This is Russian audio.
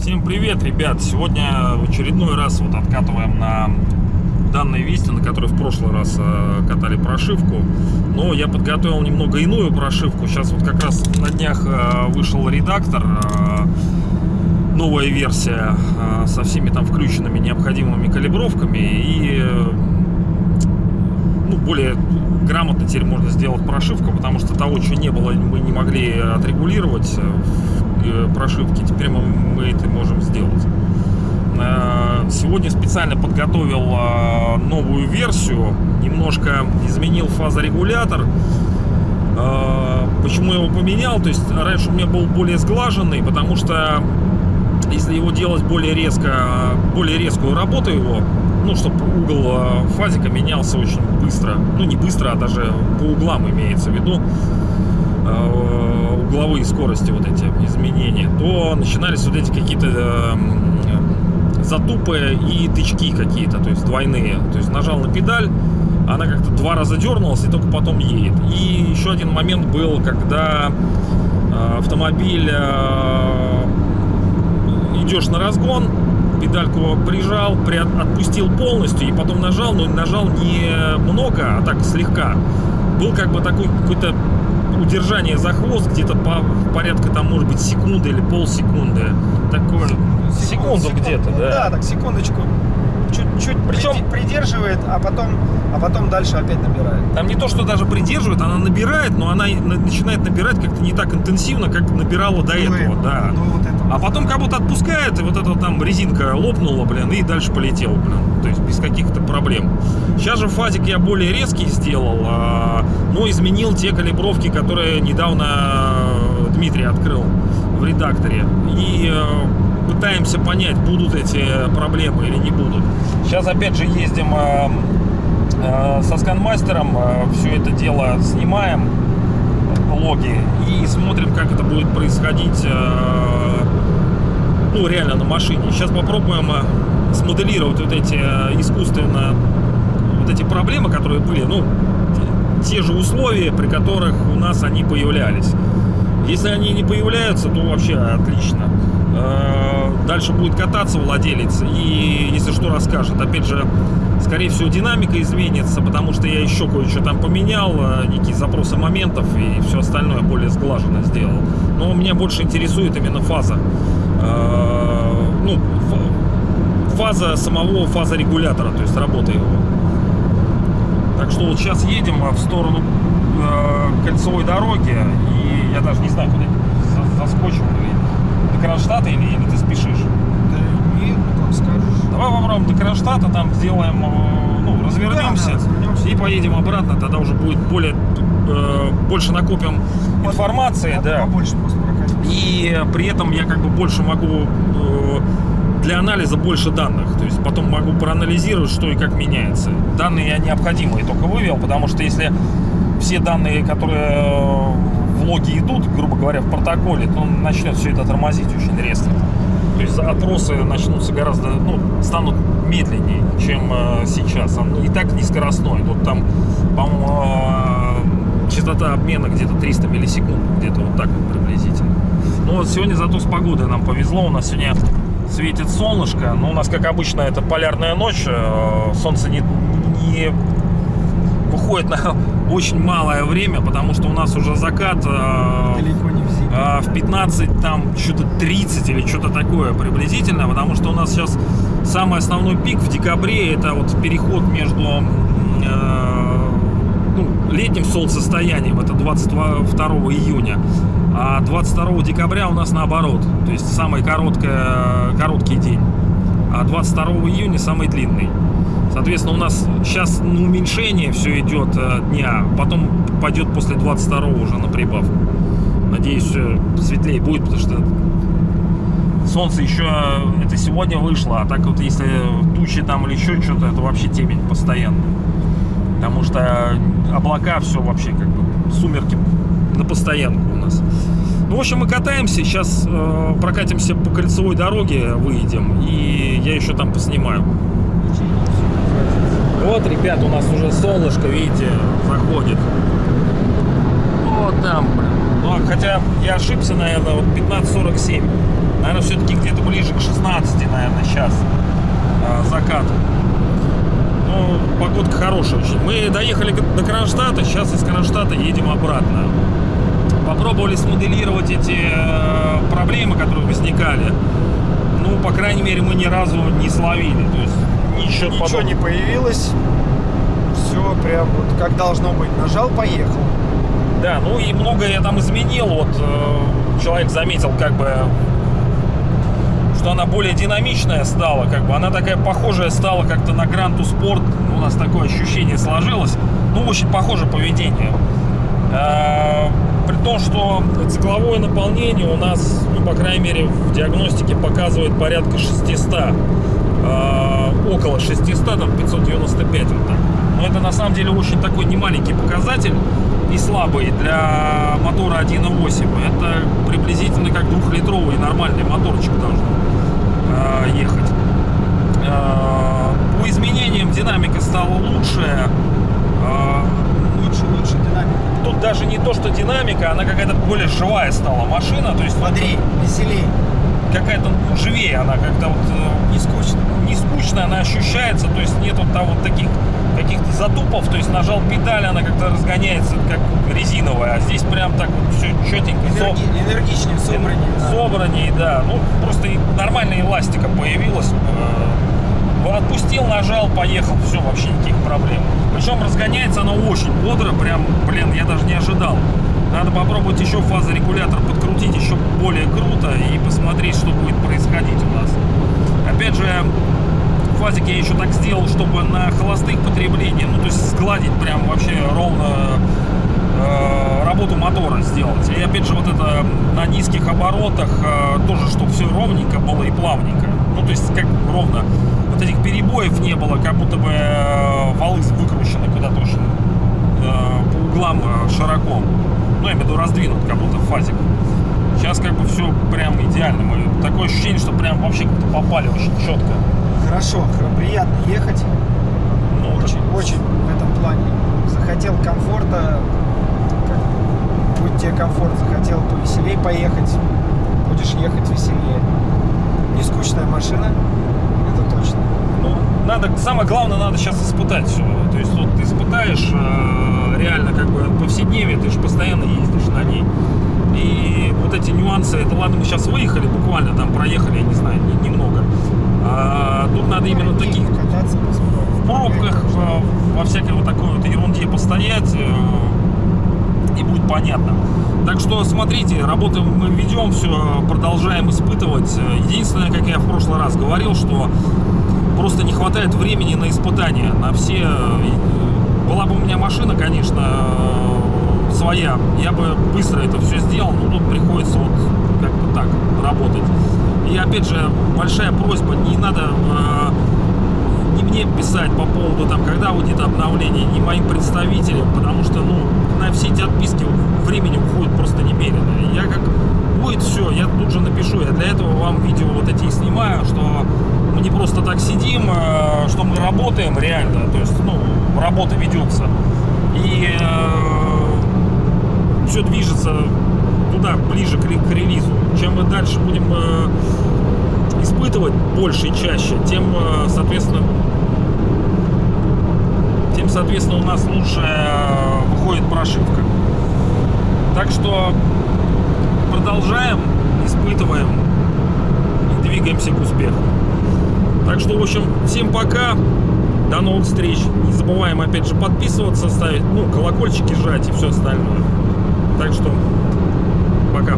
Всем привет, ребят! Сегодня в очередной раз вот откатываем на данной вести, на которой в прошлый раз э, катали прошивку. Но я подготовил немного иную прошивку. Сейчас вот как раз на днях э, вышел редактор, э, новая версия со всеми там включенными необходимыми калибровками и более грамотно теперь можно сделать прошивку, потому что того, что не было, мы не могли отрегулировать э, э, прошивке. Теперь мы, мы это можем сделать. Э, Сегодня специально подготовил новую версию, немножко изменил фазорегулятор. Почему я его поменял? То есть раньше у меня был более сглаженный, потому что если его делать более резко, более резкую работу его, ну, чтобы угол э, фазика менялся очень быстро, ну, не быстро, а даже по углам имеется в виду, э, угловые скорости вот эти изменения, то начинались вот эти какие-то э, затупы и тычки какие-то, то есть двойные. То есть нажал на педаль, она как-то два раза дернулась и только потом едет. И еще один момент был, когда э, автомобиль идешь на разгон, педальку прижал, при, отпустил полностью и потом нажал, но нажал не много, а так слегка. Был как бы такой какой-то удержание за хвост, где-то по порядка там может быть секунды или полсекунды. Такое секунду где-то, Ну да. Да, так секундочку. Чуть-чуть Причем- придерживает, а потом, а потом дальше опять набирает. Там не то, что даже придерживает, она набирает, но она начинает набирать как-то не так интенсивно, как набирала до Ну, этого, это, да. Ну, вот. А потом как будто отпускает, и вот эта там резинка лопнула, блин, и дальше полетел, блин. То есть без каких-то проблем. Сейчас же фазик я более резкий сделал, а, но изменил те калибровки, которые недавно э, Дмитрий открыл в редакторе. И э, пытаемся понять, будут эти проблемы или не будут. Сейчас опять же ездим э, со сканмастером, все это дело снимаем, логи, и смотрим, как это будет происходить ну, реально на машине. Сейчас попробуем э, смоделировать вот эти э, искусственно вот эти проблемы, которые были, ну, те- же условия, при которых у нас они появлялись. Если они не появляются, то вообще отлично. Э, Дальше будет кататься владелец и, если что, расскажет. Опять же, скорее всего, динамика изменится, потому что я еще кое-что там поменял, некие запросы моментов и все остальное более сглаженно сделал. Но меня больше интересует именно фаза. Ну, фа- фаза самого фазорегулятора, то есть работа его. Так что вот сейчас едем в сторону э, кольцевой дороги, и я даже не знаю, куда за- заскочим или до Кронштадта, или, или ты спешишь. Да нет, ну как скажешь. Давай попробуем до Кронштадта, там сделаем, э, ну, развернемся Да, да, развернемся. и поедем обратно, тогда уже будет более, э, больше накопим информации, да. Побольше просто. И при этом я как бы больше могу э, для анализа больше данных. То есть потом могу проанализировать, что и как меняется. Данные я необходимые только вывел, потому что если все данные, которые э, в логе идут, грубо говоря, в протоколе, то начнет все это тормозить очень резко. То есть опросы начнутся гораздо, ну, станут медленнее, чем э, сейчас. Он и так не скоростной. Тут там, по-моему, частота обмена где-то 300 миллисекунд, где-то вот так вот приблизительно. Ну вот сегодня зато с погодой нам повезло. У нас сегодня светит солнышко. Но у нас, как обычно, это полярная ночь. э, Солнце не, не выходит на очень малое время, потому что у нас уже закат э, Далеко не в зиме. а, в 15, там что-то 30 или что-то такое приблизительно, потому что у нас сейчас самый основной пик в декабре, это вот переход между э, ну, летним солнцестоянием, это 22 июня, а 22 декабря у нас наоборот, то есть самый короткое, короткий день, а 22 июня самый длинный. Соответственно, у нас сейчас на уменьшение все идет э, дня, потом пойдет после 22 уже на прибавку. Надеюсь, светлее будет, потому что солнце еще э, это сегодня вышло, а так вот если тучи там или еще что-то, это вообще темень постоянно. Потому что облака, все вообще как бы сумерки на постоянку. Ну, в общем, мы катаемся, сейчас э, прокатимся по кольцевой дороге, выйдем, и я еще там поснимаю. Вот, ребят, у нас уже солнышко, видите, заходит. Вот там, блин. Ну, хотя я ошибся, наверное, вот 15.47. Наверное, все-таки где-то ближе к 16, наверное, сейчас а, закат. Ну, погодка хорошая очень. Мы доехали до Кронштадта, сейчас из Кронштадта едем обратно. Попробовали смоделировать эти э, проблемы, которые возникали. Ну, по крайней мере, мы ни разу не словили. То есть ничего, Ничего подобного. не появилось. Все прям вот как должно быть. Нажал, поехал. Да, ну и многое я там изменил. Вот э, человек заметил, как бы, что она более динамичная стала, как бы она такая похожая стала как-то на Гранту Спорт. У нас такое ощущение сложилось. Ну, очень похоже поведение. Э, при том, что цикловое наполнение у нас, ну, по крайней мере, в диагностике показывает порядка 600. э, около 600, там 595 вот так. Но это на самом деле очень такой немаленький показатель и слабый для мотора 1.8. Это приблизительно как двухлитровый нормальный моторчик должен э, ехать. По изменениям динамика стала лучше. Э, Лучше, лучше динамика. тут даже не то, что динамика, она какая-то более живая стала машина. То есть вот Смотри, веселей. какая-то ну, живее она как-то вот э, Не скучно. не скучно она ощущается, то есть нету там вот таких каких-то затупов, то есть нажал педаль, она как-то разгоняется, как резиновая, а здесь прям так вот все четенько, Энерги- энергичнее, собраннее. да. собраннее, да, ну просто и нормальная эластика появилась, Э, отпустил, нажал, поехал, все, вообще никаких проблем. Причем разгоняется она очень бодро, прям, блин, я даже не ожидал. Надо попробовать еще фазорегулятор подкрутить еще более круто и посмотреть, что будет происходить у нас. Опять же, фазик я еще так сделал, чтобы на холостых потреблениях, ну то есть сгладить прям вообще ровно э, работу мотора сделать. И опять же вот это на низких оборотах э, тоже, чтобы все ровненько было и плавненько. Ну то есть как ровно. Вот этих перебоев не было, как будто бы э, валы выкручены куда-то очень э, по углам э, широко. Ну, я имею в виду раздвинут, как будто фазик. Сейчас как бы все прям идеально. Мы, такое ощущение, что прям вообще как-то попали очень четко. Хорошо, приятно ехать. Ну, Очень, очень в этом плане. Захотел комфорта, будет тебе комфорт, захотел повеселее поехать, будешь ехать веселее. Скучная машина, это точно. Ну, надо, самое главное, надо сейчас испытать все. То есть вот ты испытаешь э, реально как бы повседневие, ты же постоянно ездишь на ней. И вот эти нюансы, это ладно, мы сейчас выехали, буквально там проехали, я не знаю, не- немного. А, тут надо именно таких в пробках, э, во всякой вот такой вот ерунде постоять, и будет понятно. Так что смотрите, работу мы ведем, все продолжаем испытывать. Единственное, как я в прошлый раз говорил, что просто не хватает времени на испытания, на все. э, Была бы у меня машина, конечно, э, своя, я бы быстро это все сделал, но тут приходится вот как-то так работать. И опять же, большая просьба, не надо э, не мне писать по поводу там, когда выйдет обновление, не моим представителям, потому что, ну, на все эти отписки времени уходит просто немерено. Я как будет все, я тут же напишу. Я для этого вам видео вот эти и снимаю, что мы не просто так сидим, э, что мы работаем реально, то есть, ну, работа ведется. И все движется туда, ближе к, к релизу. Чем мы дальше будем э, испытывать больше и чаще, тем, э, соответственно, тем, соответственно, у нас лучше э, выходит прошивка. Так что продолжаем, испытываем и двигаемся к успеху. Так что, в общем, всем пока. До новых встреч. Не забываем, опять же, подписываться, ставить, ну, колокольчики жать и все остальное. Так что, пока.